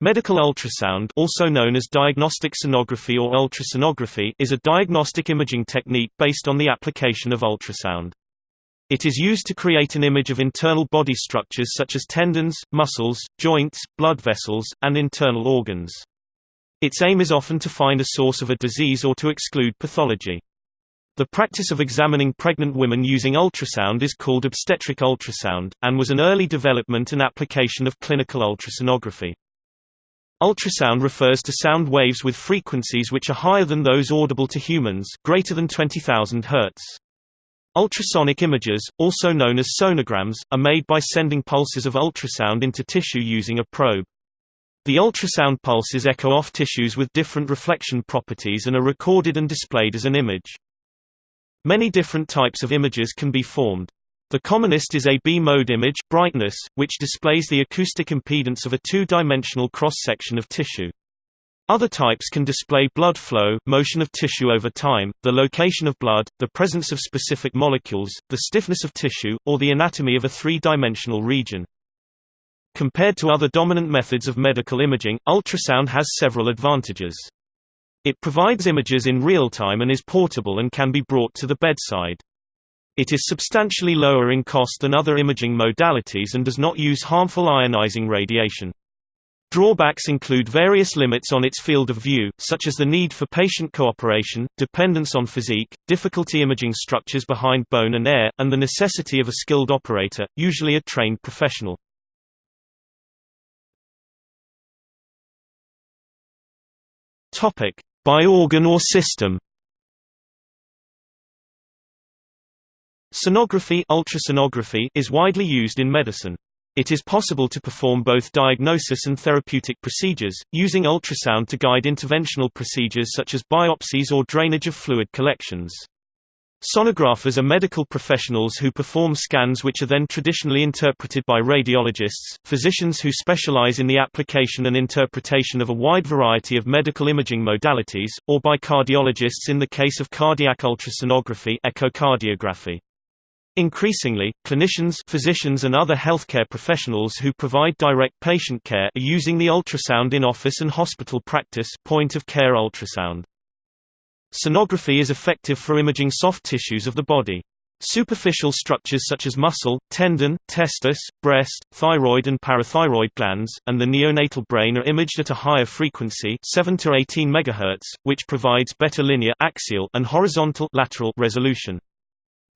Medical ultrasound also known as diagnostic sonography or ultrasonography is a diagnostic imaging technique based on the application of ultrasound. It is used to create an image of internal body structures such as tendons, muscles, joints, blood vessels, and internal organs. Its aim is often to find a source of a disease or to exclude pathology. The practice of examining pregnant women using ultrasound is called obstetric ultrasound, and was an early development and application of clinical ultrasonography. Ultrasound refers to sound waves with frequencies which are higher than those audible to humans greater than 20,000 Hz. Ultrasonic images, also known as sonograms, are made by sending pulses of ultrasound into tissue using a probe. The ultrasound pulses echo off tissues with different reflection properties and are recorded and displayed as an image. Many different types of images can be formed. The commonest is a B-mode image brightness, which displays the acoustic impedance of a two-dimensional cross-section of tissue. Other types can display blood flow, motion of tissue over time, the location of blood, the presence of specific molecules, the stiffness of tissue, or the anatomy of a three-dimensional region. Compared to other dominant methods of medical imaging, ultrasound has several advantages. It provides images in real time and is portable and can be brought to the bedside. It is substantially lower in cost than other imaging modalities and does not use harmful ionizing radiation. Drawbacks include various limits on its field of view, such as the need for patient cooperation, dependence on physique, difficulty imaging structures behind bone and air, and the necessity of a skilled operator, usually a trained professional. By organ or system Sonography, ultrasonography is widely used in medicine. It is possible to perform both diagnosis and therapeutic procedures, using ultrasound to guide interventional procedures such as biopsies or drainage of fluid collections. Sonographers are medical professionals who perform scans which are then traditionally interpreted by radiologists, physicians who specialize in the application and interpretation of a wide variety of medical imaging modalities, or by cardiologists in the case of cardiac ultrasonography echocardiography. Increasingly, clinicians physicians and other healthcare professionals who provide direct patient care are using the ultrasound in office and hospital practice point-of-care ultrasound. Sonography is effective for imaging soft tissues of the body. Superficial structures such as muscle, tendon, testis, breast, thyroid and parathyroid glands, and the neonatal brain are imaged at a higher frequency 7 to 18 MHz, which provides better linear axial and horizontal lateral resolution.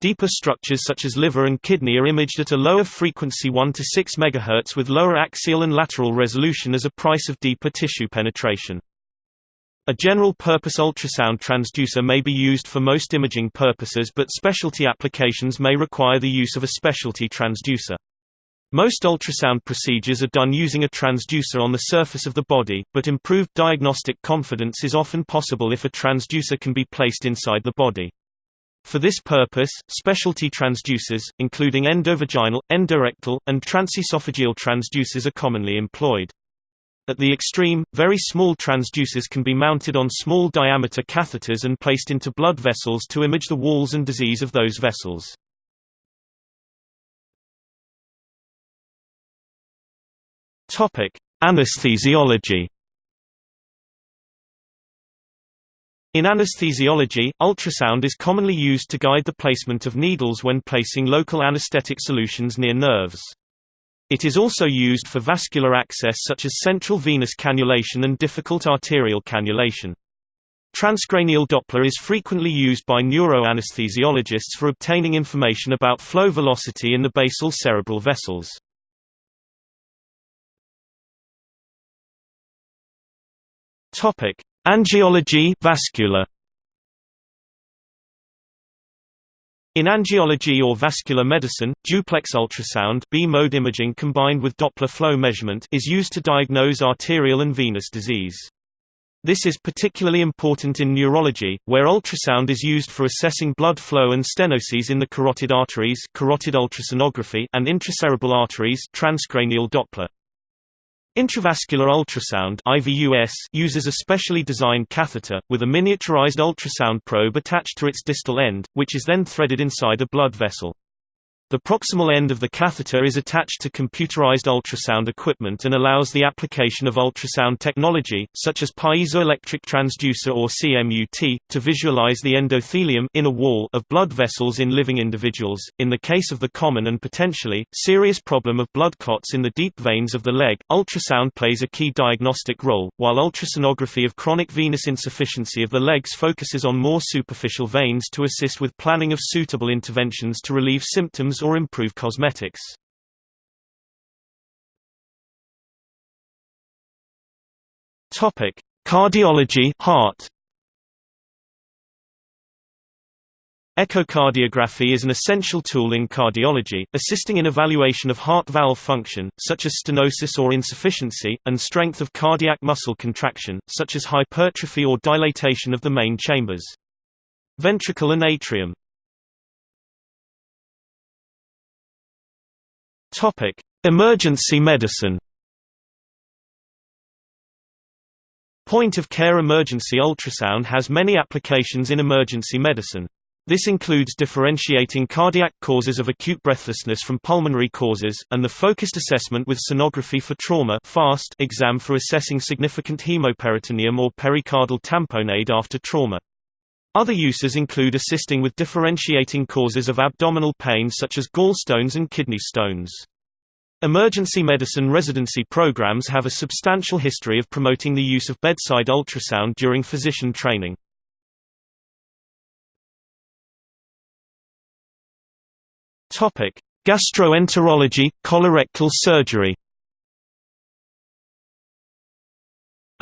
Deeper structures such as liver and kidney are imaged at a lower frequency 1 to 6 MHz with lower axial and lateral resolution as a price of deeper tissue penetration. A general-purpose ultrasound transducer may be used for most imaging purposes but specialty applications may require the use of a specialty transducer. Most ultrasound procedures are done using a transducer on the surface of the body, but improved diagnostic confidence is often possible if a transducer can be placed inside the body. For this purpose, specialty transducers, including endovaginal, endorectal, and transesophageal transducers are commonly employed. At the extreme, very small transducers can be mounted on small diameter catheters and placed into blood vessels to image the walls and disease of those vessels. Anesthesiology In anesthesiology, ultrasound is commonly used to guide the placement of needles when placing local anesthetic solutions near nerves. It is also used for vascular access such as central venous cannulation and difficult arterial cannulation. Transcranial Doppler is frequently used by neuroanesthesiologists for obtaining information about flow velocity in the basal cerebral vessels. Angiology vascular. In angiology or vascular medicine, duplex ultrasound B-mode imaging combined with Doppler flow measurement is used to diagnose arterial and venous disease. This is particularly important in neurology, where ultrasound is used for assessing blood flow and stenoses in the carotid arteries carotid ultrasonography and intracerebral arteries transcranial Doppler. Intravascular ultrasound IVUS uses a specially designed catheter, with a miniaturized ultrasound probe attached to its distal end, which is then threaded inside a blood vessel. The proximal end of the catheter is attached to computerized ultrasound equipment and allows the application of ultrasound technology, such as piezoelectric transducer or CMUT, to visualize the endothelium inner wall of blood vessels in living individuals. In the case of the common and potentially serious problem of blood clots in the deep veins of the leg, ultrasound plays a key diagnostic role, while ultrasonography of chronic venous insufficiency of the legs focuses on more superficial veins to assist with planning of suitable interventions to relieve symptoms or improve cosmetics. Topic: Cardiology heart. Echocardiography is an essential tool in cardiology, assisting in evaluation of heart valve function, such as stenosis or insufficiency, and strength of cardiac muscle contraction, such as hypertrophy or dilatation of the main chambers. Ventricle and atrium Topic: Emergency medicine. Point-of-care emergency ultrasound has many applications in emergency medicine. This includes differentiating cardiac causes of acute breathlessness from pulmonary causes, and the focused assessment with sonography for trauma FAST exam for assessing significant hemoperitoneum or pericardial tamponade after trauma. Other uses include assisting with differentiating causes of abdominal pain such as gallstones and kidney stones. Emergency medicine residency programs have a substantial history of promoting the use of bedside ultrasound during physician training. Gastroenterology, colorectal surgery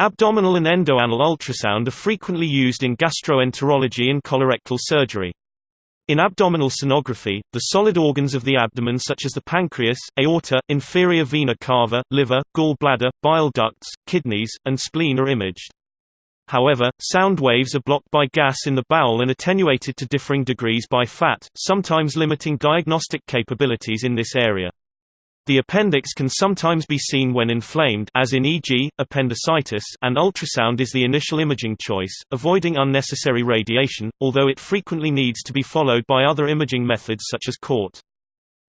Abdominal and endoanal ultrasound are frequently used in gastroenterology and colorectal surgery. In abdominal sonography, the solid organs of the abdomen such as the pancreas, aorta, inferior vena cava, liver, gallbladder, bile ducts, kidneys, and spleen are imaged. However, sound waves are blocked by gas in the bowel and attenuated to differing degrees by fat, sometimes limiting diagnostic capabilities in this area. The appendix can sometimes be seen when inflamed as in e.g., appendicitis and ultrasound is the initial imaging choice, avoiding unnecessary radiation, although it frequently needs to be followed by other imaging methods such as CORT.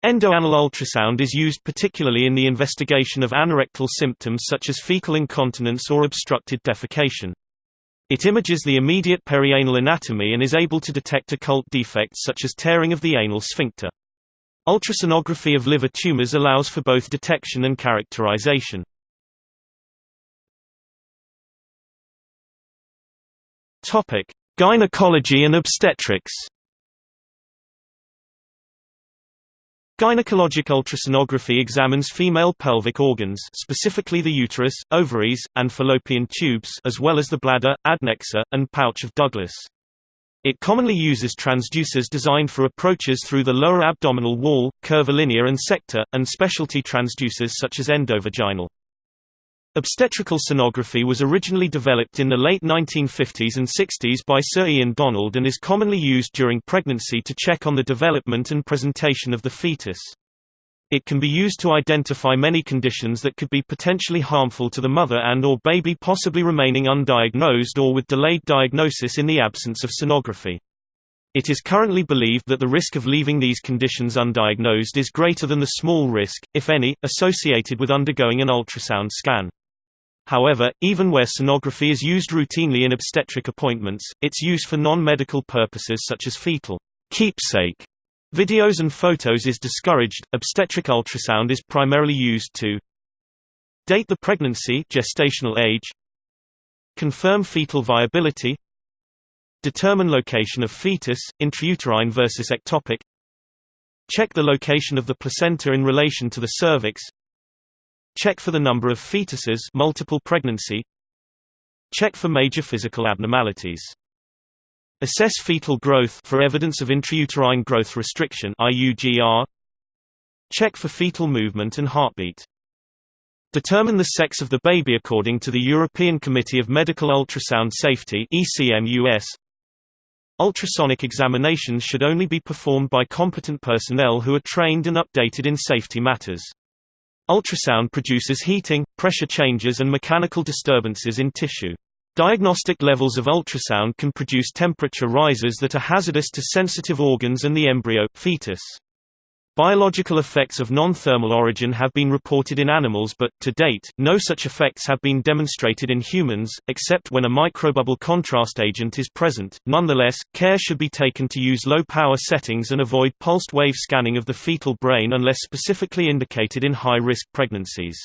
Endoanal ultrasound is used particularly in the investigation of anorectal symptoms such as fecal incontinence or obstructed defecation. It images the immediate perianal anatomy and is able to detect occult defects such as tearing of the anal sphincter. Ultrasonography of liver tumors allows for both detection and characterization. Topic: Gynecology and obstetrics. Gynecologic ultrasonography examines female pelvic organs specifically the uterus, ovaries, and fallopian tubes as well as the bladder, adnexa, and pouch of Douglas. It commonly uses transducers designed for approaches through the lower abdominal wall, curvilinear and sector, and specialty transducers such as endovaginal. Obstetrical sonography was originally developed in the late 1950s and 60s by Sir Ian Donald and is commonly used during pregnancy to check on the development and presentation of the fetus. It can be used to identify many conditions that could be potentially harmful to the mother and or baby possibly remaining undiagnosed or with delayed diagnosis in the absence of sonography. It is currently believed that the risk of leaving these conditions undiagnosed is greater than the small risk, if any, associated with undergoing an ultrasound scan. However, even where sonography is used routinely in obstetric appointments, its use for non-medical purposes such as fetal keepsake Videos and photos is discouraged. Obstetric ultrasound is primarily used to date the pregnancy gestational age, confirm fetal viability, determine location of fetus, intrauterine versus ectopic, check the location of the placenta in relation to the cervix, check for the number of fetuses multiple pregnancy, check for major physical abnormalities. Assess fetal growth for evidence of intrauterine growth restriction IUGR. Check for fetal movement and heartbeat. Determine the sex of the baby according to the European Committee of Medical Ultrasound Safety ECMUS. Ultrasonic examinations should only be performed by competent personnel who are trained and updated in safety matters. Ultrasound produces heating, pressure changes and mechanical disturbances in tissue. Diagnostic levels of ultrasound can produce temperature rises that are hazardous to sensitive organs and the embryo fetus. Biological effects of non-thermal origin have been reported in animals but, to date, no such effects have been demonstrated in humans, except when a microbubble contrast agent is present. Nonetheless, care should be taken to use low-power settings and avoid pulsed wave scanning of the fetal brain unless specifically indicated in high-risk pregnancies.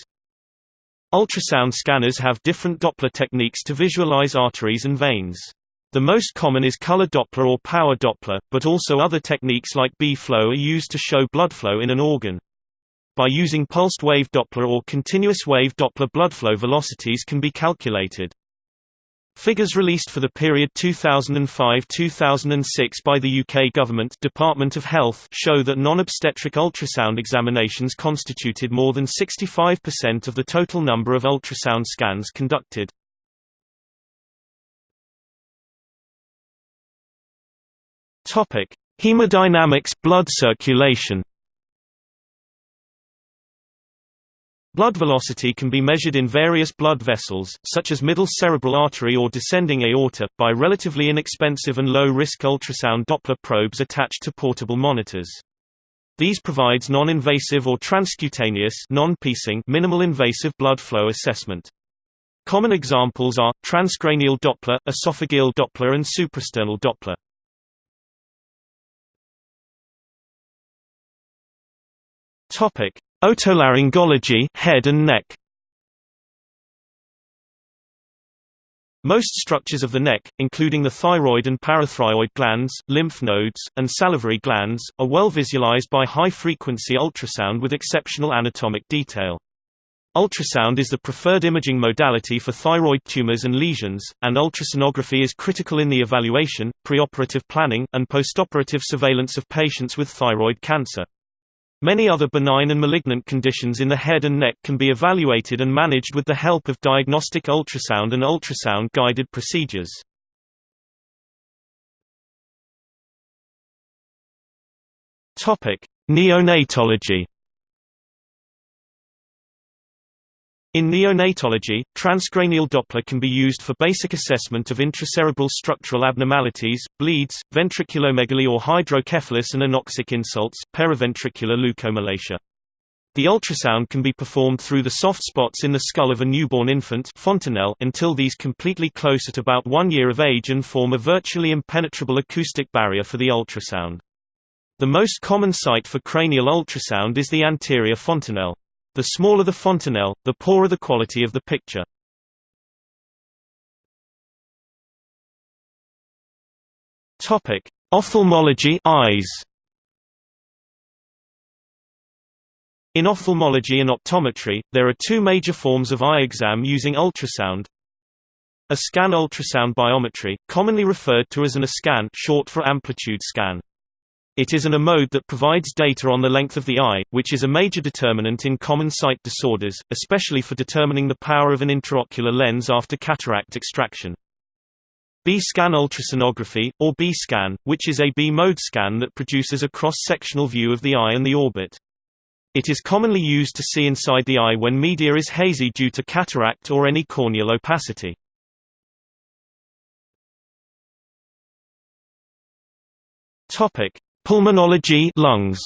Ultrasound scanners have different Doppler techniques to visualize arteries and veins. The most common is color Doppler or power Doppler, but also other techniques like B-flow are used to show blood flow in an organ. By using pulsed wave Doppler or continuous wave Doppler blood flow velocities can be calculated. Figures released for the period 2005–2006 by the UK Government Department of Health show that non-obstetric ultrasound examinations constituted more than 65% of the total number of ultrasound scans conducted. Hemodynamics blood circulation. Blood velocity can be measured in various blood vessels, such as middle cerebral artery or descending aorta, by relatively inexpensive and low-risk ultrasound Doppler probes attached to portable monitors. These provides non-invasive or transcutaneous non-piecing minimal invasive blood flow assessment. Common examples are, transcranial Doppler, esophageal Doppler and suprasternal Doppler. Otolaryngology, head and neck. Most structures of the neck, including the thyroid and parathyroid glands, lymph nodes, and salivary glands, are well visualized by high-frequency ultrasound with exceptional anatomic detail. Ultrasound is the preferred imaging modality for thyroid tumors and lesions, and ultrasonography is critical in the evaluation, preoperative planning, and postoperative surveillance of patients with thyroid cancer. Many other benign and malignant conditions in the head and neck can be evaluated and managed with the help of diagnostic ultrasound and ultrasound-guided procedures. Neonatology In neonatology, transcranial Doppler can be used for basic assessment of intracerebral structural abnormalities, bleeds, ventriculomegaly or hydrocephalus and anoxic insults, periventricular leukomalacia. The ultrasound can be performed through the soft spots in the skull of a newborn infant fontanelle until these completely close at about one year of age and form a virtually impenetrable acoustic barrier for the ultrasound. The most common site for cranial ultrasound is the anterior fontanelle. The smaller the fontanelle, the poorer the quality of the picture. Topic: Ophthalmology eyes. In ophthalmology and optometry, there are two major forms of eye exam using ultrasound. A scan ultrasound biometry, commonly referred to as an A-scan short for amplitude scan. It is an a mode that provides data on the length of the eye, which is a major determinant in common sight disorders, especially for determining the power of an intraocular lens after cataract extraction. B-scan ultrasonography, or B-scan, which is a B-mode scan that produces a cross-sectional view of the eye and the orbit. It is commonly used to see inside the eye when media is hazy due to cataract or any corneal opacity. Topic: Pulmonology lungs.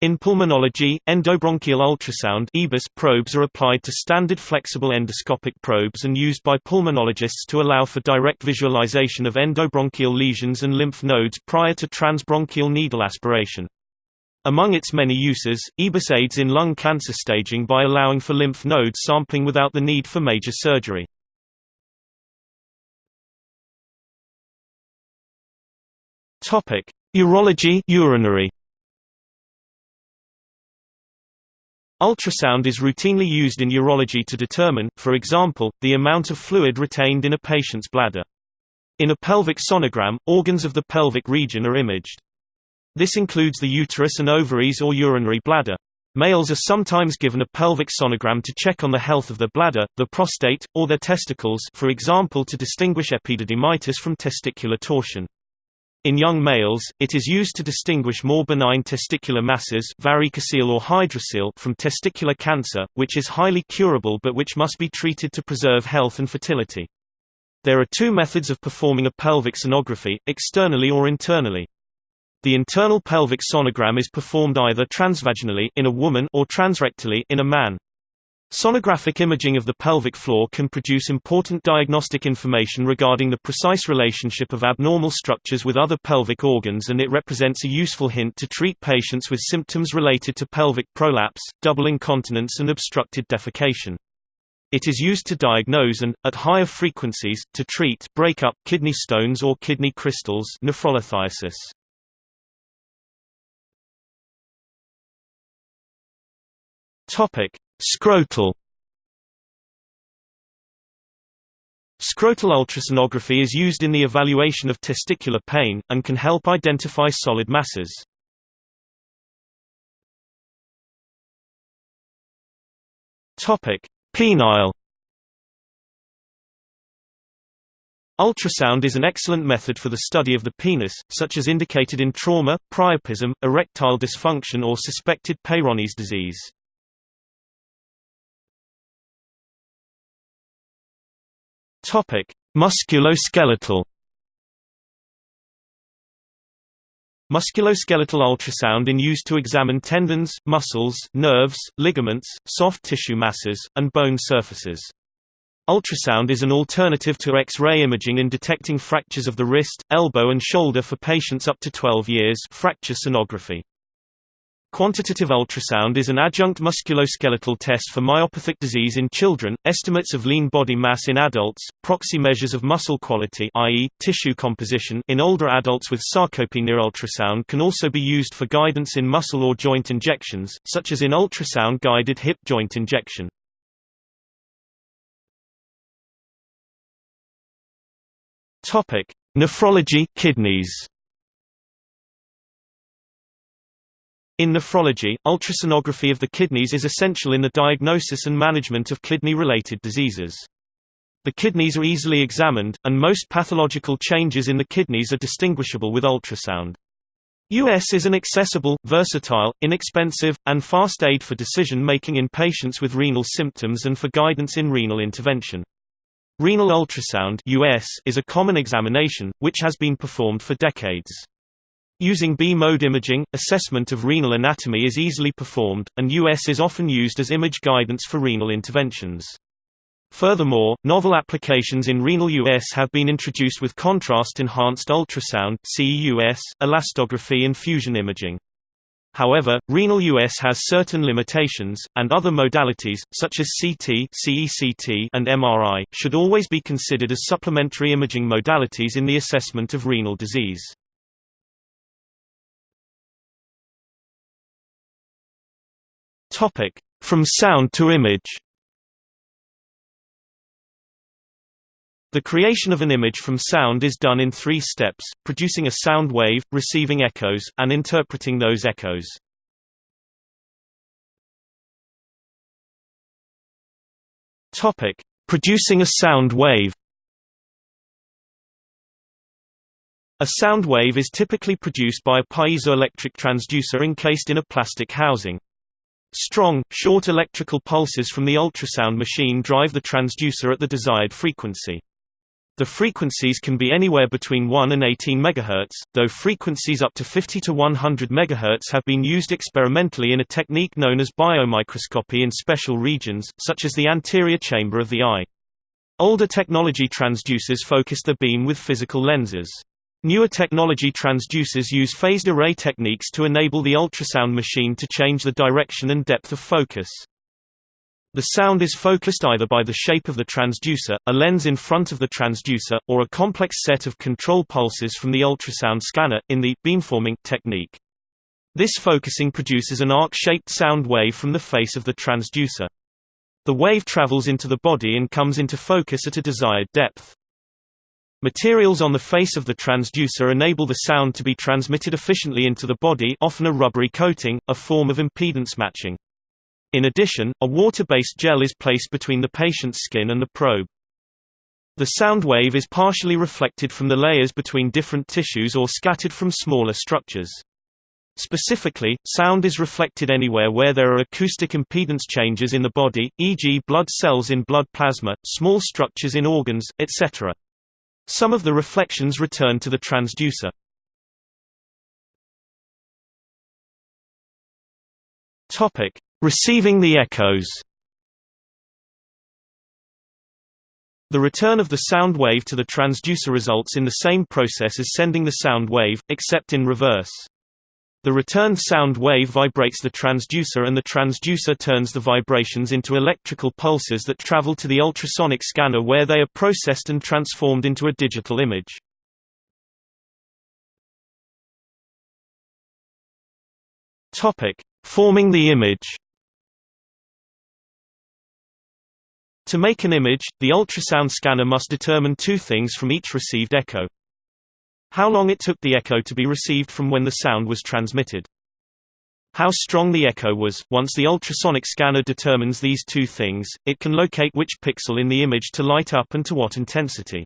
In pulmonology, endobronchial ultrasound probes are applied to standard flexible endoscopic probes and used by pulmonologists to allow for direct visualization of endobronchial lesions and lymph nodes prior to transbronchial needle aspiration. Among its many uses, EBUS aids in lung cancer staging by allowing for lymph node sampling without the need for major surgery. Topic: Urology urinary. Ultrasound is routinely used in urology to determine, for example, the amount of fluid retained in a patient's bladder. In a pelvic sonogram, organs of the pelvic region are imaged. This includes the uterus and ovaries or urinary bladder. Males are sometimes given a pelvic sonogram to check on the health of the bladder, the prostate, or their testicles for example to distinguish epididymitis from testicular torsion. In young males, it is used to distinguish more benign testicular masses varicocele or hydrocele from testicular cancer, which is highly curable but which must be treated to preserve health and fertility. There are two methods of performing a pelvic sonography, externally or internally. The internal pelvic sonogram is performed either transvaginally in a woman or transrectally in a man. Sonographic imaging of the pelvic floor can produce important diagnostic information regarding the precise relationship of abnormal structures with other pelvic organs and it represents a useful hint to treat patients with symptoms related to pelvic prolapse, double incontinence and obstructed defecation. It is used to diagnose and, at higher frequencies, to treat breakup, kidney stones or kidney crystals nephrolithiasis. Topic: Scrotal Scrotal ultrasonography is used in the evaluation of testicular pain, and can help identify solid masses. Penile Ultrasound is an excellent method for the study of the penis, such as indicated in trauma, priapism, erectile dysfunction or suspected Peyronie's disease. Topic: Musculoskeletal. Musculoskeletal ultrasound in use to examine tendons, muscles, nerves, ligaments, soft tissue masses, and bone surfaces. Ultrasound is an alternative to X-ray imaging in detecting fractures of the wrist, elbow and shoulder for patients up to 12 years fracture sonography. Quantitative ultrasound is an adjunct musculoskeletal test for myopathic disease in children, estimates of lean body mass in adults, proxy measures of muscle quality i.e., tissue composition in older adults with sarcopenia ultrasound can also be used for guidance in muscle or joint injections, such as in ultrasound-guided hip joint injection. Nephrology kidneys In nephrology, ultrasonography of the kidneys is essential in the diagnosis and management of kidney-related diseases. The kidneys are easily examined, and most pathological changes in the kidneys are distinguishable with ultrasound. US is an accessible, versatile, inexpensive, and fast aid for decision-making in patients with renal symptoms and for guidance in renal intervention. Renal ultrasound US is a common examination, which has been performed for decades. Using B-mode imaging, assessment of renal anatomy is easily performed, and US is often used as image guidance for renal interventions. Furthermore, novel applications in renal US have been introduced with contrast-enhanced ultrasound CEUS, elastography and fusion imaging. However, renal US has certain limitations, and other modalities, such as CT CECT and MRI, should always be considered as supplementary imaging modalities in the assessment of renal disease. Topic: From sound to image. The creation of an image from sound is done in three steps, producing a sound wave, receiving echoes, and interpreting those echoes. Topic: Producing a sound wave. A sound wave is typically produced by a piezoelectric transducer encased in a plastic housing. Strong, short electrical pulses from the ultrasound machine drive the transducer at the desired frequency. The frequencies can be anywhere between 1 and 18 MHz, though frequencies up to 50 to 100 MHz have been used experimentally in a technique known as biomicroscopy in special regions, such as the anterior chamber of the eye. Older technology transducers focused the beam with physical lenses. Newer technology transducers use phased array techniques to enable the ultrasound machine to change the direction and depth of focus. The sound is focused either by the shape of the transducer, a lens in front of the transducer, or a complex set of control pulses from the ultrasound scanner, in the beamforming technique. This focusing produces an arc-shaped sound wave from the face of the transducer. The wave travels into the body and comes into focus at a desired depth. Materials on the face of the transducer enable the sound to be transmitted efficiently into the body often a rubbery coating, a form of impedance matching. In addition, a water-based gel is placed between the patient's skin and the probe. The sound wave is partially reflected from the layers between different tissues or scattered from smaller structures. Specifically, sound is reflected anywhere where there are acoustic impedance changes in the body, e.g. blood cells in blood plasma, small structures in organs, etc. Some of the reflections return to the transducer. Topic: Receiving the echoes. The return of the sound wave to the transducer results in the same process as sending the sound wave, except in reverse. The returned sound wave vibrates the transducer and the transducer turns the vibrations into electrical pulses that travel to the ultrasonic scanner where they are processed and transformed into a digital image. Forming the image. To make an image, the ultrasound scanner must determine two things from each received echo. How long it took the echo to be received from when the sound was transmitted. How strong the echo was. Once the ultrasonic scanner determines these two things, it can locate which pixel in the image to light up and to what intensity.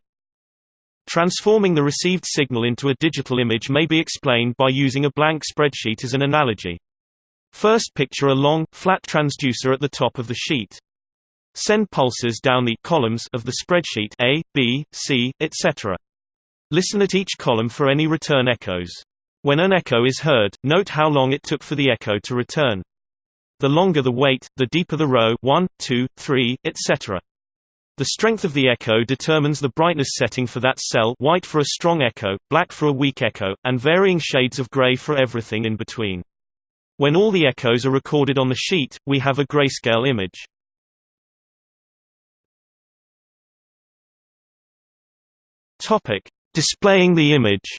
Transforming the received signal into a digital image may be explained by using a blank spreadsheet as an analogy. First picture a long, flat transducer at the top of the sheet. Send pulses down the columns of the spreadsheet A, B, C, etc. Listen at each column for any return echoes. When an echo is heard, note how long it took for the echo to return. The longer the wait, the deeper the row 1, 2, 3, etc. The strength of the echo determines the brightness setting for that cell white for a strong echo, black for a weak echo, and varying shades of gray for everything in between. When all the echoes are recorded on the sheet, we have a grayscale image. Topic: Displaying the image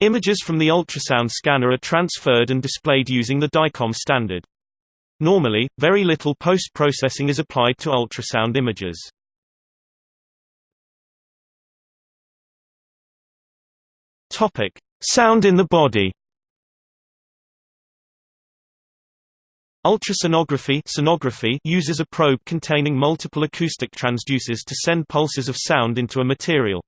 Images from the ultrasound scanner are transferred and displayed using the DICOM standard. Normally, very little post-processing is applied to ultrasound images. Topic: Sound in the body. Ultrasonography sonography uses a probe containing multiple acoustic transducers to send pulses of sound into a material.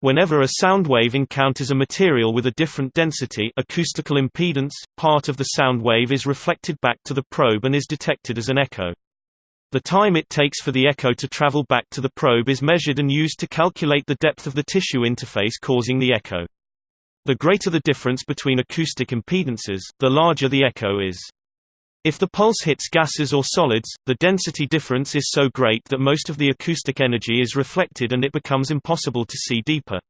Whenever a sound wave encounters a material with a different density acoustical impedance, part of the sound wave is reflected back to the probe and is detected as an echo. The time it takes for the echo to travel back to the probe is measured and used to calculate the depth of the tissue interface causing the echo. The greater the difference between acoustic impedances, the larger the echo is. If the pulse hits gases or solids, the density difference is so great that most of the acoustic energy is reflected and it becomes impossible to see deeper.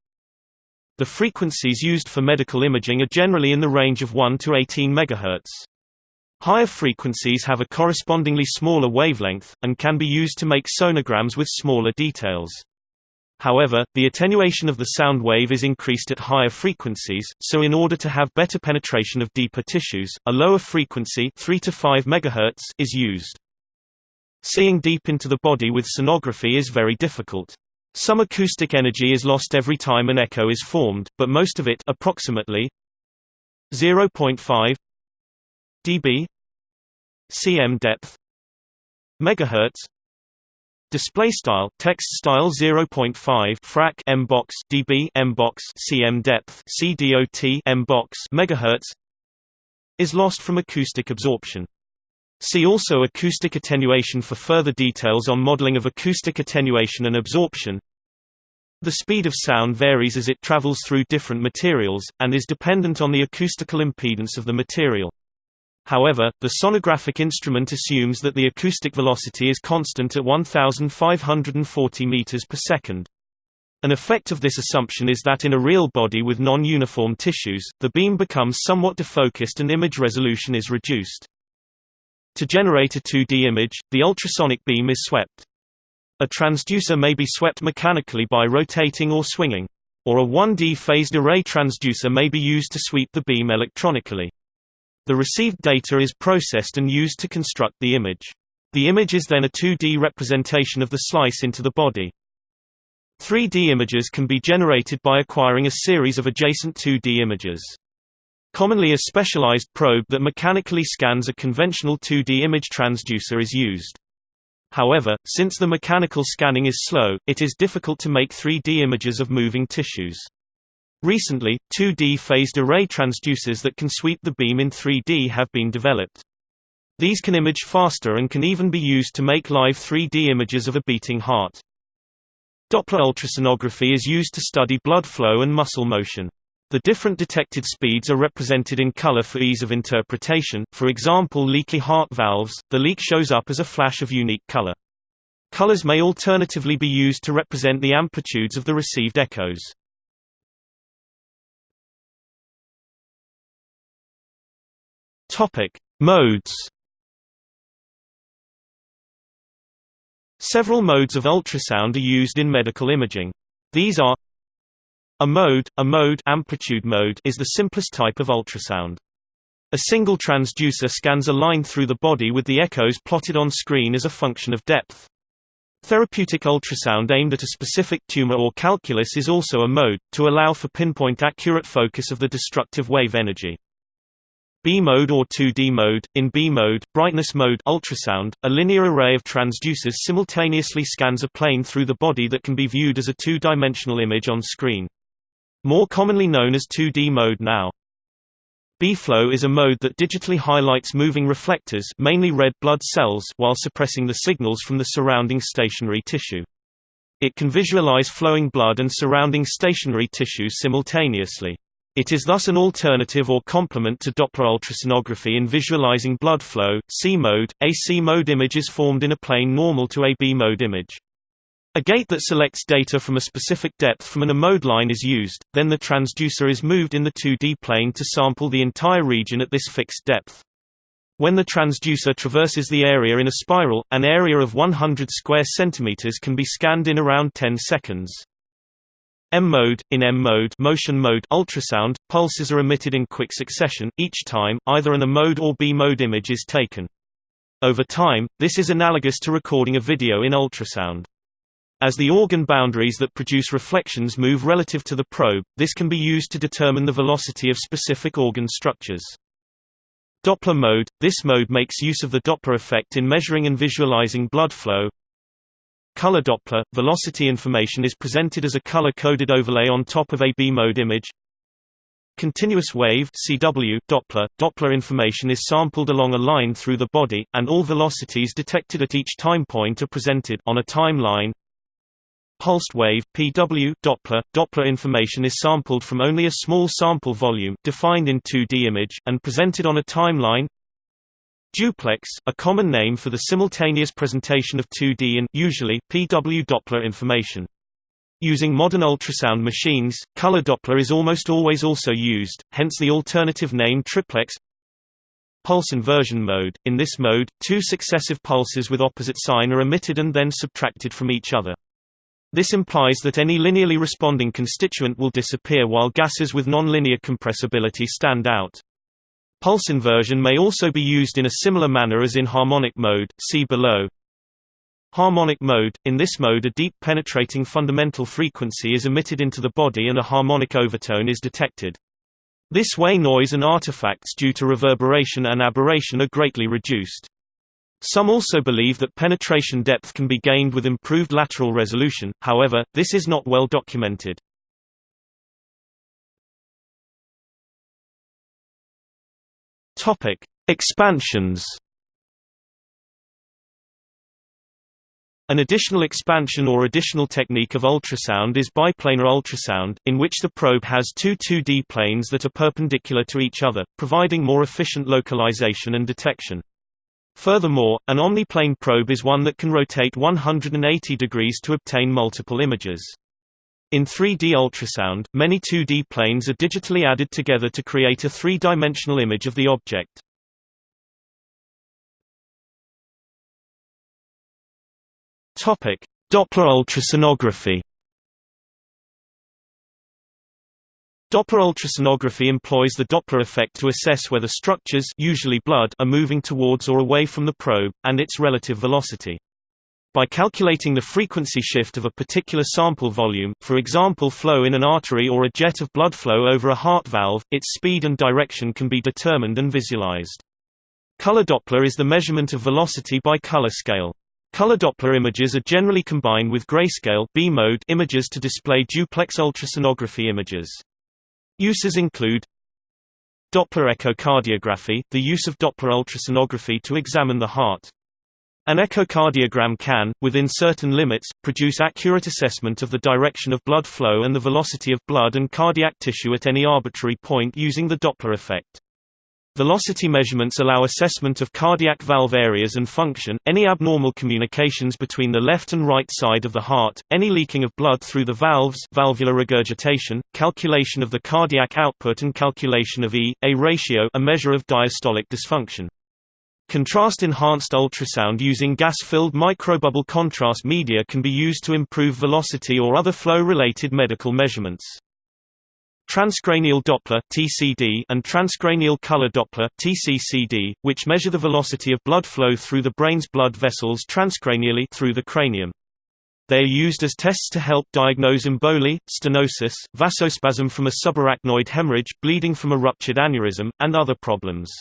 The frequencies used for medical imaging are generally in the range of 1 to 18 MHz. Higher frequencies have a correspondingly smaller wavelength, and can be used to make sonograms with smaller details. However, the attenuation of the sound wave is increased at higher frequencies, so in order to have better penetration of deeper tissues, a lower frequency 3 to 5 MHz is used. Seeing deep into the body with sonography is very difficult. Some acoustic energy is lost every time an echo is formed, but most of it approximately 0.5 dB cm depth megahertz Display style text style 0.5 frac m box dB m box cm depth cdot m box megahertz is lost from acoustic absorption. See also acoustic attenuation for further details on modeling of acoustic attenuation and absorption. The speed of sound varies as it travels through different materials, and is dependent on the acoustical impedance of the material. However, the sonographic instrument assumes that the acoustic velocity is constant at 1540 meters per second. An effect of this assumption is that in a real body with non-uniform tissues, the beam becomes somewhat defocused and image resolution is reduced. To generate a 2D image, the ultrasonic beam is swept. A transducer may be swept mechanically by rotating or swinging. Or a 1D phased array transducer may be used to sweep the beam electronically. The received data is processed and used to construct the image. The image is then a 2D representation of the slice into the body. 3D images can be generated by acquiring a series of adjacent 2D images. Commonly a specialized probe that mechanically scans a conventional 2D image transducer is used. However, since the mechanical scanning is slow, it is difficult to make 3D images of moving tissues. Recently, 2D phased array transducers that can sweep the beam in 3D have been developed. These can image faster and can even be used to make live 3D images of a beating heart. Doppler ultrasonography is used to study blood flow and muscle motion. The different detected speeds are represented in color for ease of interpretation, for example leaky heart valves, the leak shows up as a flash of unique color. Colors may alternatively be used to represent the amplitudes of the received echoes. Topic: Modes. Several modes of ultrasound are used in medical imaging. These are a mode, a mode amplitude mode is the simplest type of ultrasound. A single transducer scans a line through the body with the echoes plotted on screen as a function of depth. Therapeutic ultrasound aimed at a specific tumor or calculus is also a mode, to allow for pinpoint accurate focus of the destructive wave energy. B mode or 2D mode. In B mode, brightness mode ultrasound, a linear array of transducers simultaneously scans a plane through the body that can be viewed as a two-dimensional image on screen. More commonly known as 2D mode now. B-flow is a mode that digitally highlights moving reflectors mainly red blood cells while suppressing the signals from the surrounding stationary tissue. It can visualize flowing blood and surrounding stationary tissue simultaneously. It is thus an alternative or complement to Doppler ultrasonography in visualizing blood flow. C mode, a C mode image is formed in a plane normal to a B mode image. A gate that selects data from a specific depth from an A-mode line is used, then the transducer is moved in the 2D plane to sample the entire region at this fixed depth. When the transducer traverses the area in a spiral, an area of 100 square centimeters can be scanned in around 10 seconds. M mode in M mode, motion mode ultrasound pulses are emitted in quick succession each time either an A mode or B mode image is taken. Over time, this is analogous to recording a video in ultrasound. As the organ boundaries that produce reflections move relative to the probe, this can be used to determine the velocity of specific organ structures. Doppler mode – This mode makes use of the Doppler effect in measuring and visualizing blood flow. Color Doppler – Velocity information is presented as a color-coded overlay on top of a B-mode image. Continuous wave CW Doppler – Doppler information is sampled along a line through the body, and all velocities detected at each time point are presented on a timeline. Pulsed wave PW Doppler Doppler information is sampled from only a small sample volume defined in 2D image and presented on a timeline. Duplex, a common name for the simultaneous presentation of 2D and usually PW Doppler information. Using modern ultrasound machines, color Doppler is almost always also used, hence the alternative name triplex. Pulse inversion mode – In this mode, two successive pulses with opposite sign are emitted and then subtracted from each other. This implies that any linearly responding constituent will disappear while gases with nonlinear compressibility stand out. Pulse inversion may also be used in a similar manner as in harmonic mode, see below. Harmonic mode – In this mode a deep penetrating fundamental frequency is emitted into the body and a harmonic overtone is detected. This way noise and artifacts due to reverberation and aberration are greatly reduced. Some also believe that penetration depth can be gained with improved lateral resolution, however, this is not well documented. Expansions An additional expansion or additional technique of ultrasound is biplanar ultrasound, in which the probe has two 2D planes that are perpendicular to each other, providing more efficient localization and detection. Furthermore, an omniplane probe is one that can rotate 180 degrees to obtain multiple images. In 3D ultrasound, many 2D planes are digitally added together to create a three-dimensional image of the object. Topic: Doppler ultrasonography Doppler ultrasonography employs the Doppler effect to assess whether structures usually blood are moving towards or away from the probe, and its relative velocity. By calculating the frequency shift of a particular sample volume, for example flow in an artery or a jet of blood flow over a heart valve, its speed and direction can be determined and visualized. Color Doppler is the measurement of velocity by color scale. Color Doppler images are generally combined with grayscale B-mode images to display duplex ultrasonography images. Uses include Doppler echocardiography, the use of Doppler ultrasonography to examine the heart. An echocardiogram can, within certain limits, produce accurate assessment of the direction of blood flow and the velocity of blood and cardiac tissue at any arbitrary point using the Doppler effect. Velocity measurements allow assessment of cardiac valve areas and function, any abnormal communications between the left and right side of the heart, any leaking of blood through the valves valvular regurgitation, calculation of the cardiac output and calculation of E-A ratio a measure of diastolic dysfunction. Contrast-enhanced ultrasound using gas-filled microbubble contrast media can be used to improve velocity or other flow-related medical measurements. Transcranial Doppler (TCD) and transcranial color Doppler (TCCD), which measure the velocity of blood flow through the brain's blood vessels transcranially through the cranium. They are used as tests to help diagnose emboli, stenosis, vasospasm from a subarachnoid hemorrhage, bleeding from a ruptured aneurysm, and other problems.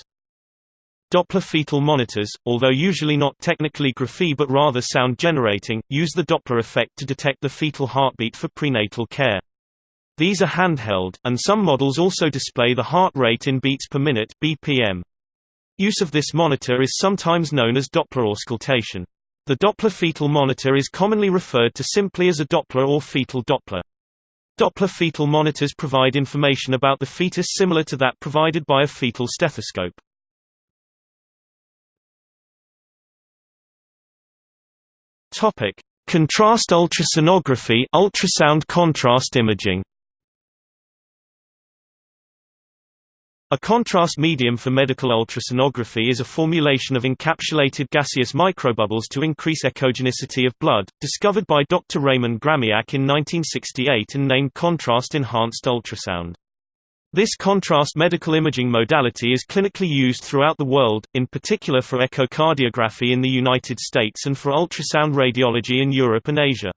Doppler fetal monitors, although usually not technically graphy but rather sound generating, use the Doppler effect to detect the fetal heartbeat for prenatal care. These are handheld, and some models also display the heart rate in beats per minute BPM. Use of this monitor is sometimes known as Doppler auscultation. The Doppler fetal monitor is commonly referred to simply as a Doppler or fetal Doppler. Doppler fetal monitors provide information about the fetus similar to that provided by a fetal stethoscope. Topic: Contrast ultrasonography, ultrasound contrast imaging. A contrast medium for medical ultrasonography is a formulation of encapsulated gaseous microbubbles to increase echogenicity of blood, discovered by Dr. Raymond Gramiak in 1968 and named contrast-enhanced ultrasound. This contrast medical imaging modality is clinically used throughout the world, in particular for echocardiography in the United States and for ultrasound radiology in Europe and Asia.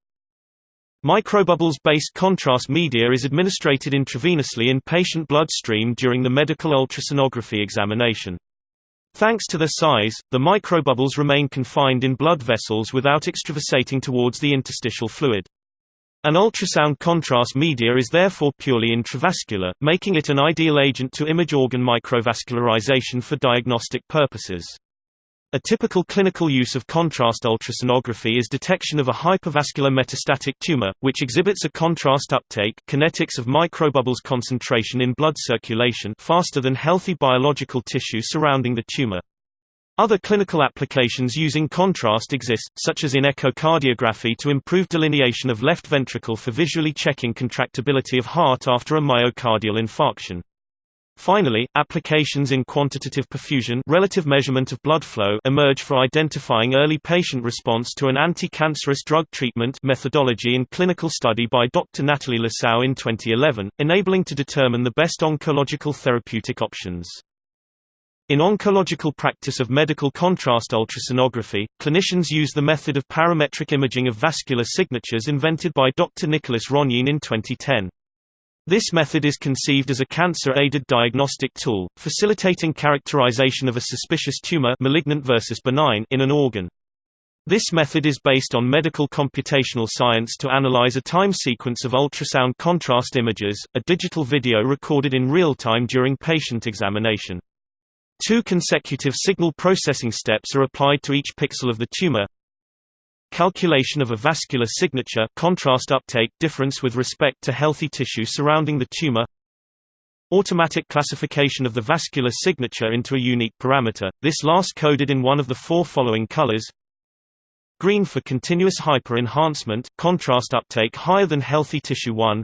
Microbubbles-based contrast media is administered intravenously in patient bloodstream during the medical ultrasonography examination. Thanks to their size, the microbubbles remain confined in blood vessels without extravasating towards the interstitial fluid. An ultrasound contrast media is therefore purely intravascular, making it an ideal agent to image organ microvascularization for diagnostic purposes. A typical clinical use of contrast ultrasonography is detection of a hypervascular metastatic tumor, which exhibits a contrast uptake kinetics of microbubbles concentration in blood circulation faster than healthy biological tissue surrounding the tumor. Other clinical applications using contrast exist, such as in echocardiography to improve delineation of left ventricle for visually checking contractibility of heart after a myocardial infarction. Finally, applications in quantitative perfusion relative measurement of blood flow emerge for identifying early patient response to an anti-cancerous drug treatment methodology in clinical study by Dr. Nathalie Lassau in 2011, enabling to determine the best oncological therapeutic options. In oncological practice of medical contrast ultrasonography, clinicians use the method of parametric imaging of vascular signatures invented by Dr. Nicolas Rognin in 2010. This method is conceived as a cancer-aided diagnostic tool, facilitating characterization of a suspicious tumor malignant versus benign in an organ. This method is based on medical computational science to analyze a time sequence of ultrasound contrast images, a digital video recorded in real time during patient examination. Two consecutive signal processing steps are applied to each pixel of the tumor. Calculation of a vascular signature contrast uptake difference with respect to healthy tissue surrounding the tumor. Automatic classification of the vascular signature into a unique parameter, this last coded in one of the four following colors. Green for continuous hyper-enhancement, contrast uptake higher than healthy tissue 1.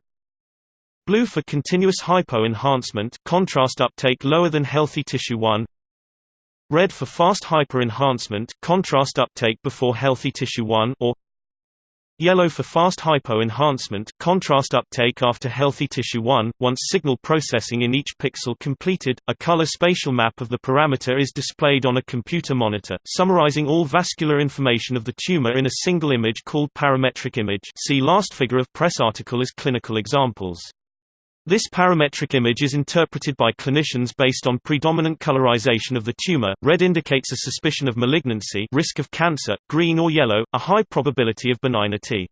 Blue for continuous hypo-enhancement, contrast uptake lower than healthy tissue 1. Red for fast hyper-enhancement, contrast uptake before healthy tissue 1 or Yellow for fast hypo-enhancement, contrast uptake after healthy tissue 1. Once signal processing in each pixel completed, a color spatial map of the parameter is displayed on a computer monitor, summarizing all vascular information of the tumor in a single image called parametric image see last figure of press article as clinical examples. This parametric image is interpreted by clinicians based on predominant colorization of the tumor. Red indicates a suspicion of malignancy, risk of cancer, green or yellow, a high probability of benignity.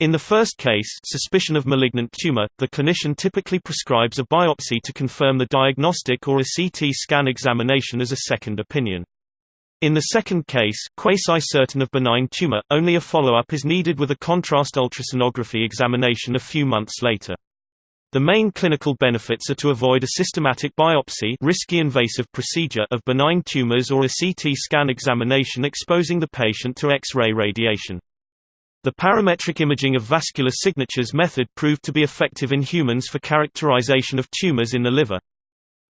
In the first case, suspicion of malignant tumor, the clinician typically prescribes a biopsy to confirm the diagnostic or a CT scan examination as a second opinion. In the second case, quasi-certain of benign tumor, only a follow-up is needed with a contrast ultrasonography examination a few months later. The main clinical benefits are to avoid a systematic biopsy risky invasive procedure of benign tumors or a CT scan examination exposing the patient to X-ray radiation. The parametric imaging of vascular signatures method proved to be effective in humans for characterization of tumors in the liver.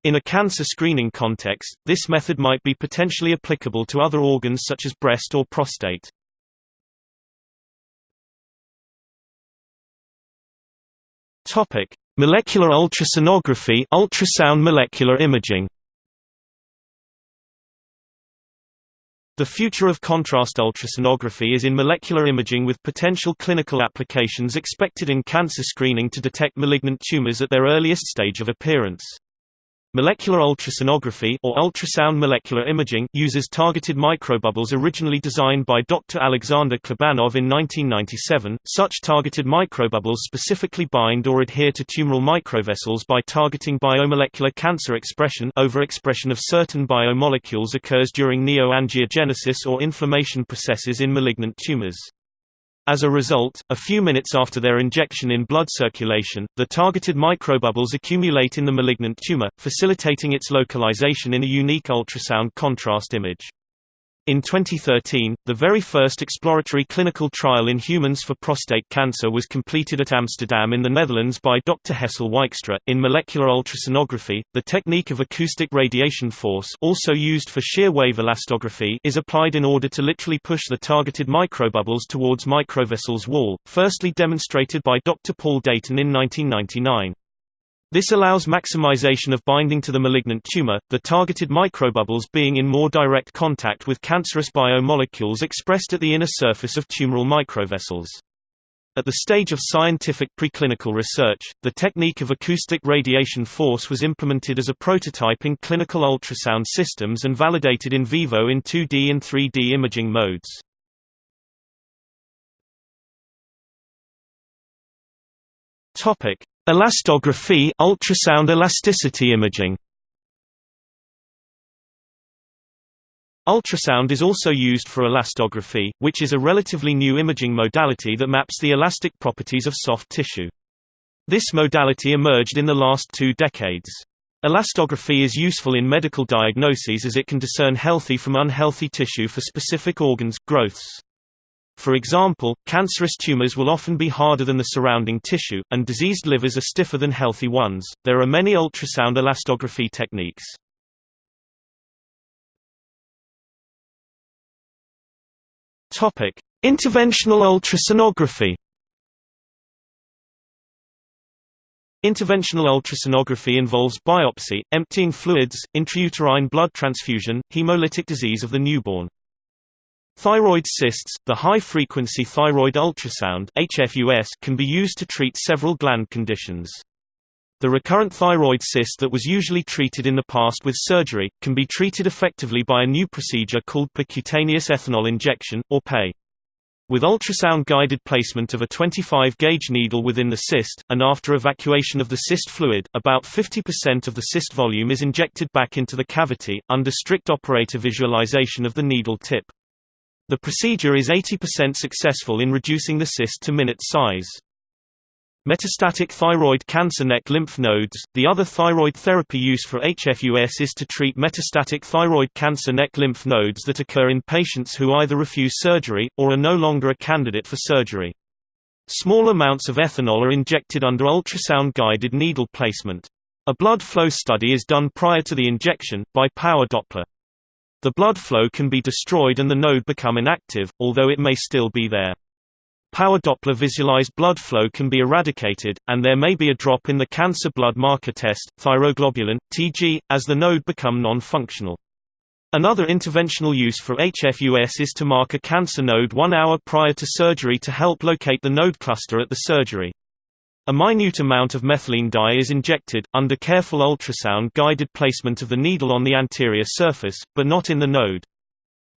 In a cancer screening context, this method might be potentially applicable to other organs such as breast or prostate. Topic: Molecular ultrasonography, ultrasound molecular imaging. The future of contrast ultrasonography is in molecular imaging with potential clinical applications expected in cancer screening to detect malignant tumors at their earliest stage of appearance. Molecular ultrasonography or ultrasound molecular imaging uses targeted microbubbles originally designed by Dr. Alexander Klibanov in 1997. Such targeted microbubbles specifically bind or adhere to tumoral microvessels by targeting biomolecular cancer expression. Overexpression of certain biomolecules occurs during neoangiogenesis or inflammation processes in malignant tumors. As a result, a few minutes after their injection in blood circulation, the targeted microbubbles accumulate in the malignant tumor, facilitating its localization in a unique ultrasound contrast image. In 2013, the very first exploratory clinical trial in humans for prostate cancer was completed at Amsterdam in the Netherlands by Dr. Hessel Wijkstra. In molecular ultrasonography, the technique of acoustic radiation force, also used for shear wave elastography, is applied in order to literally push the targeted microbubbles towards microvessel's wall, firstly demonstrated by Dr. Paul Dayton in 1999. This allows maximization of binding to the malignant tumor, the targeted microbubbles being in more direct contact with cancerous biomolecules expressed at the inner surface of tumoral microvessels. At the stage of scientific preclinical research, the technique of acoustic radiation force was implemented as a prototype in clinical ultrasound systems and validated in vivo in 2D and 3D imaging modes. Topic: Elastography ultrasound elasticity imaging. Ultrasound is also used for elastography, which is a relatively new imaging modality that maps the elastic properties of soft tissue. This modality emerged in the last two decades. Elastography is useful in medical diagnoses as it can discern healthy from unhealthy tissue for specific organs, growths. For example, cancerous tumors will often be harder than the surrounding tissue, and diseased livers are stiffer than healthy ones. There are many ultrasound elastography techniques. Topic: Interventional ultrasonography. Interventional ultrasonography involves biopsy, emptying fluids, intrauterine blood transfusion, hemolytic disease of the newborn. Thyroid cysts, the high-frequency thyroid ultrasound HFUS can be used to treat several gland conditions. The recurrent thyroid cyst that was usually treated in the past with surgery, can be treated effectively by a new procedure called percutaneous ethanol injection, or PEI. With ultrasound-guided placement of a 25-gauge needle within the cyst, and after evacuation of the cyst fluid, about 50% of the cyst volume is injected back into the cavity, under strict operator visualization of the needle tip. The procedure is 80% successful in reducing the cyst to minute size. Metastatic thyroid cancer neck lymph nodes The other thyroid therapy use for HFUS is to treat metastatic thyroid cancer neck lymph nodes that occur in patients who either refuse surgery, or are no longer a candidate for surgery. Small amounts of ethanol are injected under ultrasound-guided needle placement. A blood flow study is done prior to the injection, by power Doppler. The blood flow can be destroyed and the node become inactive, although it may still be there. Power Doppler visualized blood flow can be eradicated, and there may be a drop in the cancer blood marker test, thyroglobulin, Tg, as the node become non-functional. Another interventional use for HFUS is to mark a cancer node one hour prior to surgery to help locate the node cluster at the surgery. A minute amount of methylene dye is injected, under careful ultrasound-guided placement of the needle on the anterior surface, but not in the node.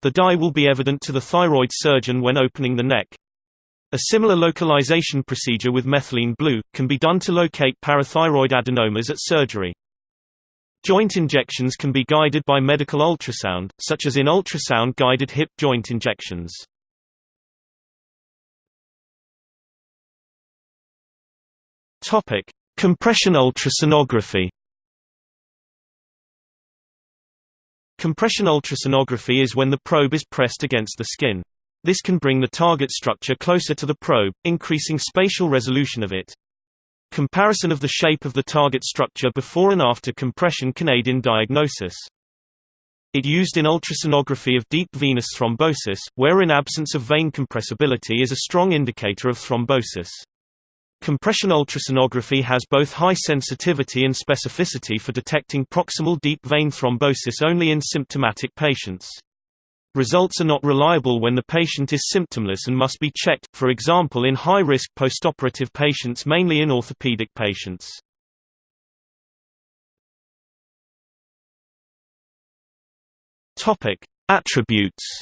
The dye will be evident to the thyroid surgeon when opening the neck. A similar localization procedure with methylene blue, can be done to locate parathyroid adenomas at surgery. Joint injections can be guided by medical ultrasound, such as in ultrasound-guided hip joint injections. Topic: Compression ultrasonography. Compression ultrasonography is when the probe is pressed against the skin. This can bring the target structure closer to the probe, increasing spatial resolution of it. Comparison of the shape of the target structure before and after compression can aid in diagnosis. It used in ultrasonography of deep venous thrombosis, where in absence of vein compressibility is a strong indicator of thrombosis. Compression ultrasonography has both high sensitivity and specificity for detecting proximal deep vein thrombosis only in symptomatic patients. Results are not reliable when the patient is symptomless and must be checked, for example in high-risk postoperative patients mainly in orthopedic patients. Attributes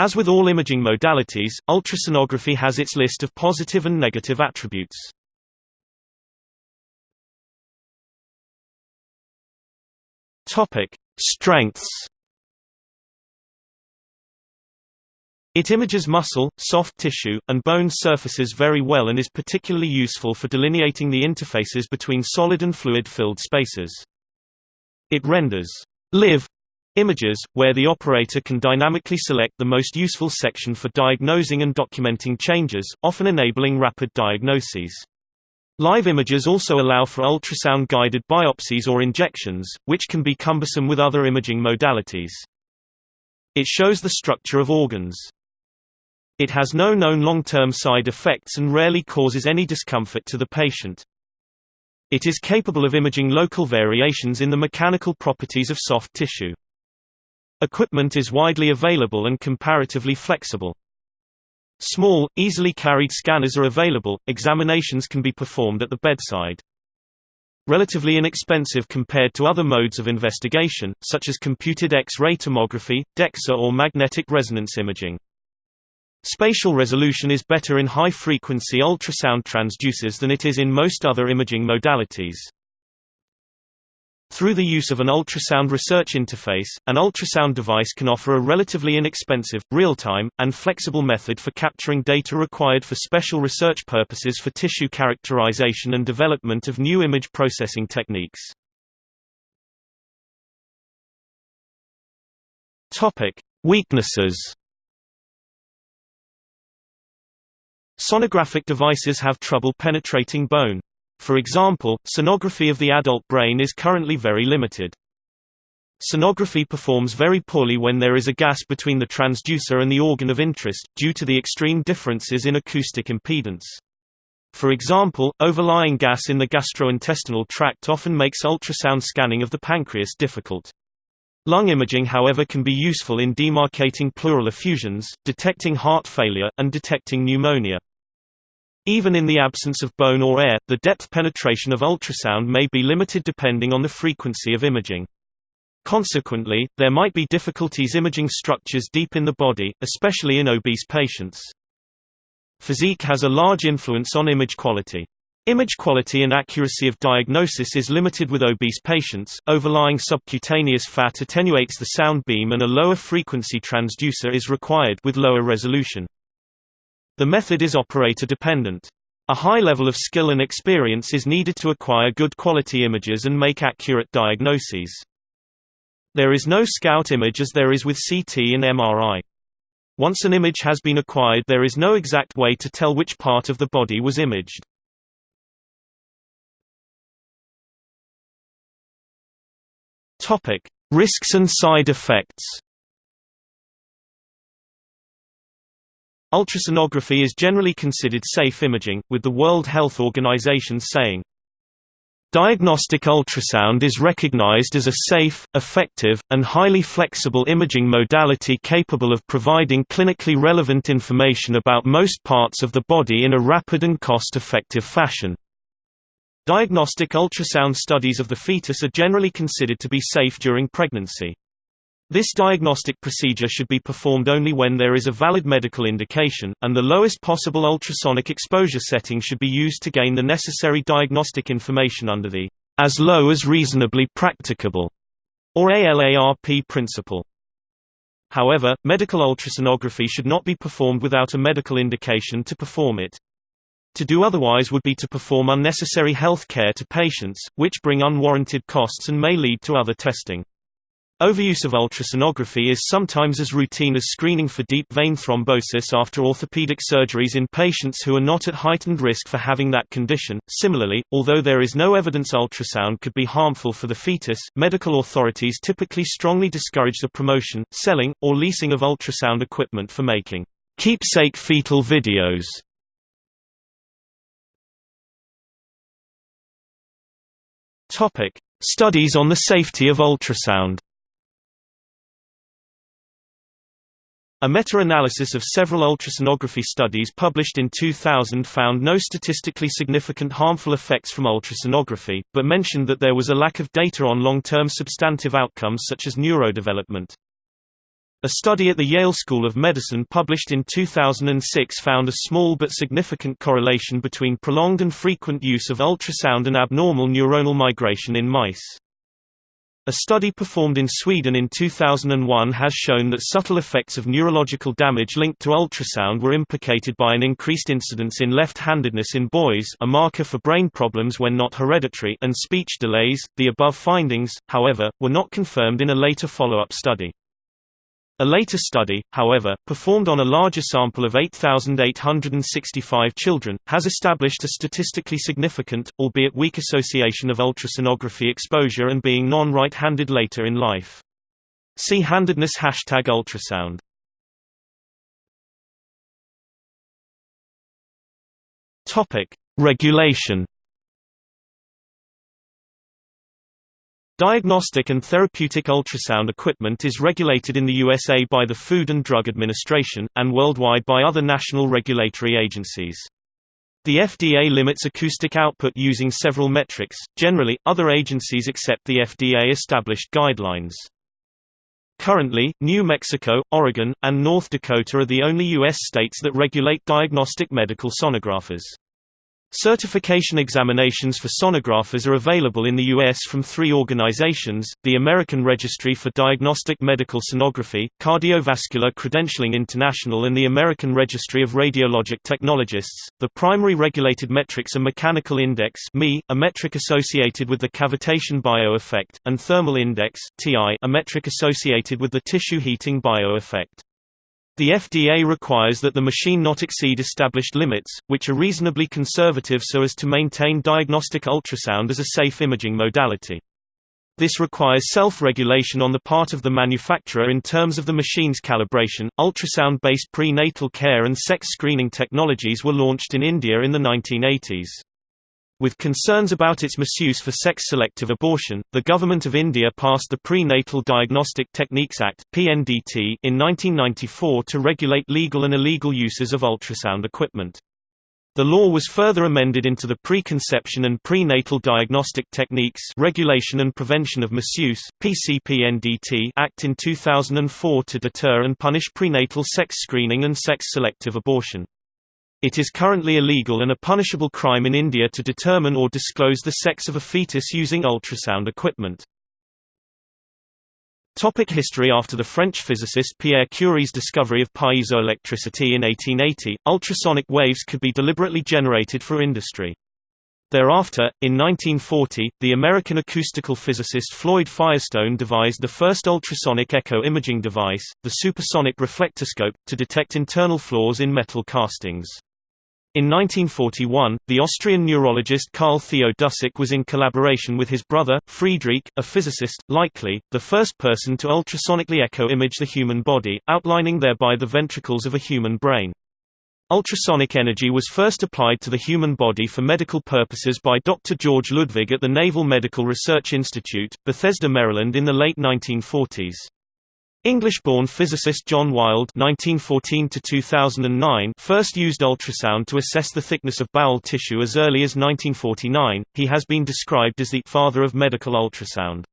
As with all imaging modalities, ultrasonography has its list of positive and negative attributes. Topic: Strengths. It images muscle, soft tissue, and bone surfaces very well and is particularly useful for delineating the interfaces between solid and fluid-filled spaces. It renders live Images, where the operator can dynamically select the most useful section for diagnosing and documenting changes, often enabling rapid diagnoses. Live images also allow for ultrasound-guided biopsies or injections, which can be cumbersome with other imaging modalities. It shows the structure of organs. It has no known long-term side effects and rarely causes any discomfort to the patient. It is capable of imaging local variations in the mechanical properties of soft tissue. Equipment is widely available and comparatively flexible. Small, easily carried scanners are available, examinations can be performed at the bedside. Relatively inexpensive compared to other modes of investigation, such as computed X-ray tomography, DEXA or magnetic resonance imaging. Spatial resolution is better in high-frequency ultrasound transducers than it is in most other imaging modalities. Through the use of an ultrasound research interface, an ultrasound device can offer a relatively inexpensive, real-time, and flexible method for capturing data required for special research purposes for tissue characterization and development of new image processing techniques. Weaknesses. Sonographic devices have trouble penetrating bone. For example, sonography of the adult brain is currently very limited. Sonography performs very poorly when there is a gas between the transducer and the organ of interest, due to the extreme differences in acoustic impedance. For example, overlying gas in the gastrointestinal tract often makes ultrasound scanning of the pancreas difficult. Lung imaging however can be useful in demarcating pleural effusions, detecting heart failure, and detecting pneumonia. Even in the absence of bone or air, the depth penetration of ultrasound may be limited depending on the frequency of imaging. Consequently, there might be difficulties imaging structures deep in the body, especially in obese patients. Physique has a large influence on image quality. Image quality and accuracy of diagnosis is limited with obese patients, overlying subcutaneous fat attenuates the sound beam and a lower frequency transducer is required with lower resolution. The method is operator dependent. A high level of skill and experience is needed to acquire good quality images and make accurate diagnoses. There is no scout image as there is with CT and MRI. Once an image has been acquired there is no exact way to tell which part of the body was imaged. Risks and side effects Ultrasonography is generally considered safe imaging, with the World Health Organization saying, Diagnostic ultrasound is recognized as a safe, effective, and highly flexible imaging modality capable of providing clinically relevant information about most parts of the body in a rapid and cost-effective fashion. Diagnostic ultrasound studies of the fetus are generally considered to be safe during pregnancy. This diagnostic procedure should be performed only when there is a valid medical indication, and the lowest possible ultrasonic exposure setting should be used to gain the necessary diagnostic information under the as low as reasonably practicable or ALARP principle. However, medical ultrasonography should not be performed without a medical indication to perform it. To do otherwise would be to perform unnecessary health care to patients, which bring unwarranted costs and may lead to other testing. Overuse of ultrasonography is sometimes as routine as screening for deep vein thrombosis after orthopedic surgeries in patients who are not at heightened risk for having that condition. Similarly, although there is no evidence ultrasound could be harmful for the fetus, medical authorities typically strongly discourage the promotion, selling, or leasing of ultrasound equipment for making keepsake fetal videos. Topic: Studies on the safety of ultrasound. A meta-analysis of several ultrasonography studies published in 2000 found no statistically significant harmful effects from ultrasonography, but mentioned that there was a lack of data on long-term substantive outcomes such as neurodevelopment. A study at the Yale School of Medicine published in 2006 found a small but significant correlation between prolonged and frequent use of ultrasound and abnormal neuronal migration in mice. A study performed in Sweden in 2001 has shown that subtle effects of neurological damage linked to ultrasound were implicated by an increased incidence in left-handedness in boys, a marker for brain problems when not hereditary, and speech delays. The above findings, however, were not confirmed in a later follow-up study. A later study, however, performed on a larger sample of 8,865 children, has established a statistically significant, albeit weak association of ultrasonography exposure and being non-right-handed later in life. See handedness hashtag ultrasound. Regulation Diagnostic and therapeutic ultrasound equipment is regulated in the USA by the Food and Drug Administration, and worldwide by other national regulatory agencies. The FDA limits acoustic output using several metrics. Generally, other agencies accept the FDA established guidelines. Currently, New Mexico, Oregon, and North Dakota are the only U.S. states that regulate diagnostic medical sonographers. Certification examinations for sonographers are available in the U.S. from three organizations, the American Registry for Diagnostic Medical Sonography, Cardiovascular Credentialing International and the American Registry of Radiologic Technologists. The primary regulated metrics are mechanical index a metric associated with the cavitation bioeffect, and thermal index a metric associated with the tissue heating bioeffect. The FDA requires that the machine not exceed established limits, which are reasonably conservative so as to maintain diagnostic ultrasound as a safe imaging modality. This requires self-regulation on the part of the manufacturer in terms of the machine's calibration. Ultrasound-based prenatal care and sex screening technologies were launched in India in the 1980s. With concerns about its misuse for sex-selective abortion, the Government of India passed the Prenatal Diagnostic Techniques Act in 1994 to regulate legal and illegal uses of ultrasound equipment. The law was further amended into the Preconception and Prenatal Diagnostic Techniques Regulation and Prevention of Misuse (PCPNDT) Act in 2004 to deter and punish prenatal sex screening and sex-selective abortion. It is currently illegal and a punishable crime in India to determine or disclose the sex of a fetus using ultrasound equipment. Topic history After the French physicist Pierre Curie's discovery of piezoelectricity in 1880, ultrasonic waves could be deliberately generated for industry. Thereafter, in 1940, the American acoustical physicist Floyd Firestone devised the first ultrasonic echo imaging device, the supersonic reflectoscope, to detect internal flaws in metal castings. In 1941, the Austrian neurologist Carl Theo Dussik was in collaboration with his brother, Friedrich, a physicist, likely, the first person to ultrasonically echo image the human body, outlining thereby the ventricles of a human brain. Ultrasonic energy was first applied to the human body for medical purposes by Dr. George Ludwig at the Naval Medical Research Institute, Bethesda, Maryland in the late 1940s. English-born physicist John Wild (1914–2009) first used ultrasound to assess the thickness of bowel tissue as early as 1949. He has been described as the father of medical ultrasound.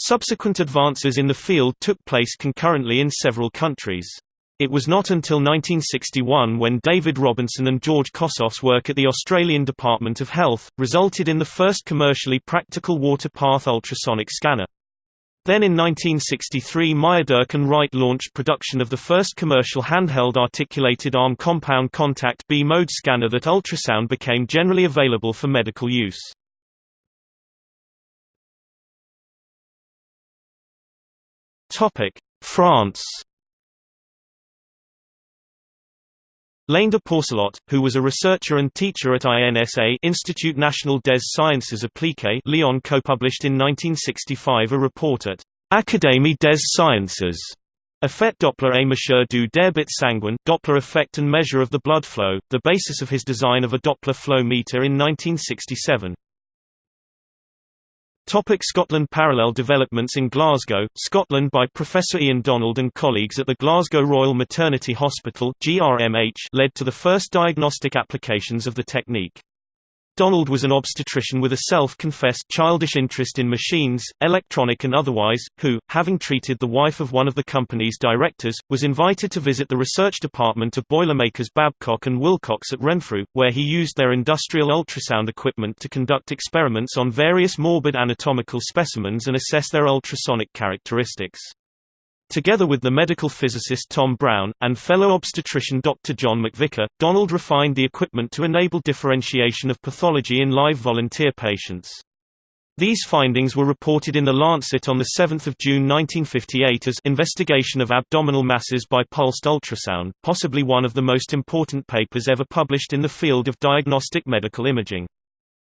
Subsequent advances in the field took place concurrently in several countries. It was not until 1961 when David Robinson and George Kossoff's work at the Australian Department of Health, resulted in the first commercially practical water path ultrasonic scanner. Then in 1963 Meyerdirk and Wright launched production of the first commercial handheld articulated arm compound contact B-mode scanner that ultrasound became generally available for medical use. France Léandre Pourcelot, who was a researcher and teacher at INSA Institut National des Sciences Appliquées Lyon co-published in 1965 a report at Académie des Sciences Effet Doppler et mesure du débit sanguin Doppler effect and measure of the blood flow, the basis of his design of a Doppler flow meter in 1967. Topic Scotland Parallel developments in Glasgow, Scotland by Professor Ian Donald and colleagues at the Glasgow Royal Maternity Hospital GRMH led to the first diagnostic applications of the technique. Donald was an obstetrician with a self-confessed childish interest in machines, electronic and otherwise, who, having treated the wife of one of the company's directors, was invited to visit the research department of Boilermakers Babcock and Wilcox at Renfrew, where he used their industrial ultrasound equipment to conduct experiments on various morbid anatomical specimens and assess their ultrasonic characteristics. Together with the medical physicist Tom Brown, and fellow obstetrician Dr. John MacVicar, Donald refined the equipment to enable differentiation of pathology in live volunteer patients. These findings were reported in The Lancet on 7 June 1958 as Investigation of Abdominal Masses by Pulsed Ultrasound, possibly one of the most important papers ever published in the field of diagnostic medical imaging.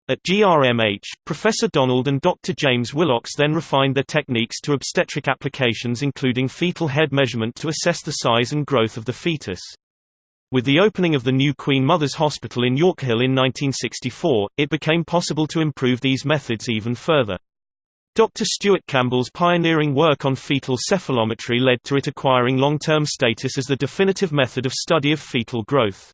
At GRMH, Professor Donald and Dr. James Willocks then refined their techniques to obstetric applications including fetal head measurement to assess the size and growth of the fetus. With the opening of the new Queen Mother's Hospital in Yorkhill in 1964, it became possible to improve these methods even further. Dr. Stuart Campbell's pioneering work on fetal cephalometry led to it acquiring long-term status as the definitive method of study of fetal growth.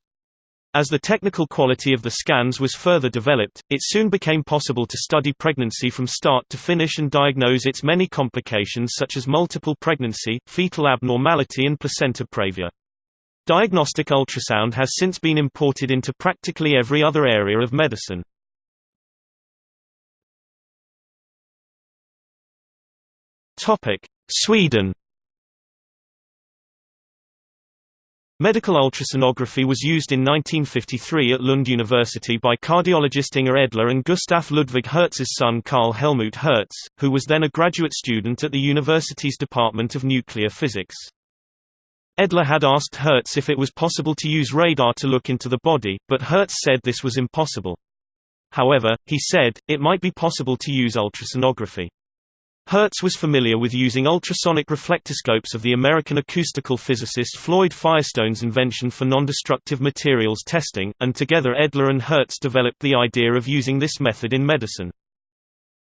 As the technical quality of the scans was further developed, it soon became possible to study pregnancy from start to finish and diagnose its many complications such as multiple pregnancy, fetal abnormality and placenta previa. Diagnostic ultrasound has since been imported into practically every other area of medicine. Sweden Medical ultrasonography was used in 1953 at Lund University by cardiologist Inger Edler and Gustaf Ludwig Hertz's son Carl Helmut Hertz, who was then a graduate student at the university's Department of Nuclear Physics. Edler had asked Hertz if it was possible to use radar to look into the body, but Hertz said this was impossible. However, he said, it might be possible to use ultrasonography. Hertz was familiar with using ultrasonic reflectoscopes of the American acoustical physicist Floyd Firestone's invention for nondestructive materials testing, and together Edler and Hertz developed the idea of using this method in medicine.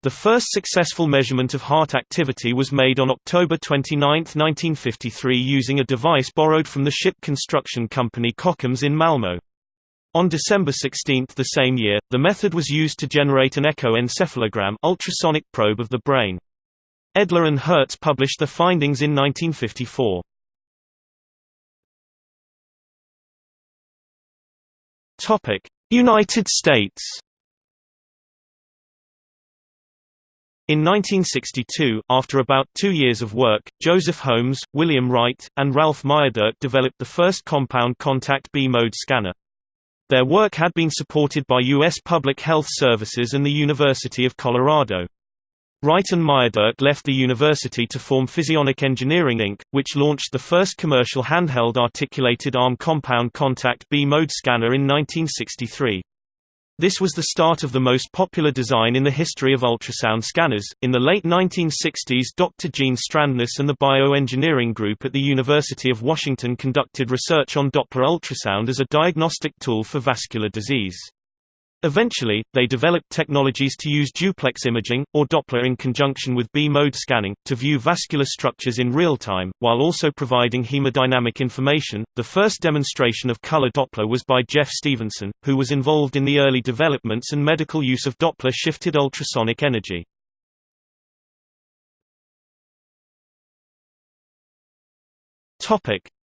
The first successful measurement of heart activity was made on October 29, 1953 using a device borrowed from the ship construction company Kockums in Malmö. On December 16 the same year, the method was used to generate an echoencephalogram ultrasonic probe of the brain. Edler and Hertz published their findings in 1954. United States In 1962, after about two years of work, Joseph Holmes, William Wright, and Ralph Meyerdirk developed the first compound contact B-mode scanner. Their work had been supported by U.S. Public Health Services and the University of Colorado. Wright and Meyerdirk left the university to form Physionic Engineering Inc., which launched the first commercial handheld articulated arm compound contact B-mode scanner in 1963. This was the start of the most popular design in the history of ultrasound scanners. In the late 1960s, Dr. Gene Strandness and the Bioengineering Group at the University of Washington conducted research on Doppler ultrasound as a diagnostic tool for vascular disease. Eventually, they developed technologies to use duplex imaging, or Doppler in conjunction with B-mode scanning, to view vascular structures in real time, while also providing hemodynamic information. The first demonstration of color Doppler was by Geoff Stevenson, who was involved in the early developments and medical use of Doppler shifted ultrasonic energy.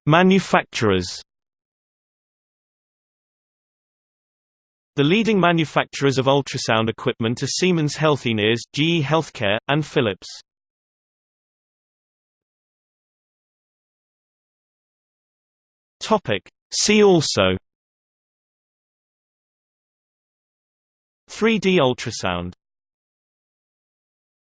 Manufacturers The leading manufacturers of ultrasound equipment are Siemens Healthineers, GE Healthcare, and Philips. See also. 3D ultrasound